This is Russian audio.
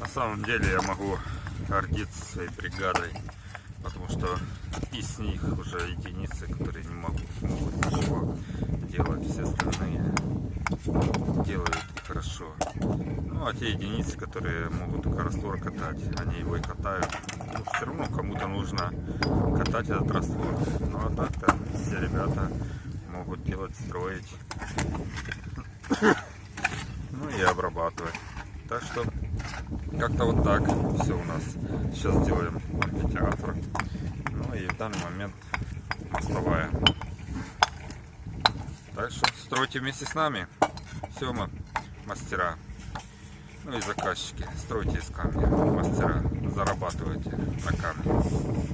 На самом деле я могу гордиться своей бригадой, потому что из них уже единицы, которые не могут, ничего делать, все остальные делают хорошо. Ну а те единицы, которые могут только раствор катать, они его и катают. Ну, все равно кому-то нужно катать этот раствор. Ну а так-то все ребята могут делать, строить. И обрабатывать. Так что как-то вот так все у нас. Сейчас делаем амфитеатр. Ну и в данный момент мостовая. Так что стройте вместе с нами. Все мы мастера. Ну и заказчики. Стройте из камня. Мастера. Зарабатывайте на камне.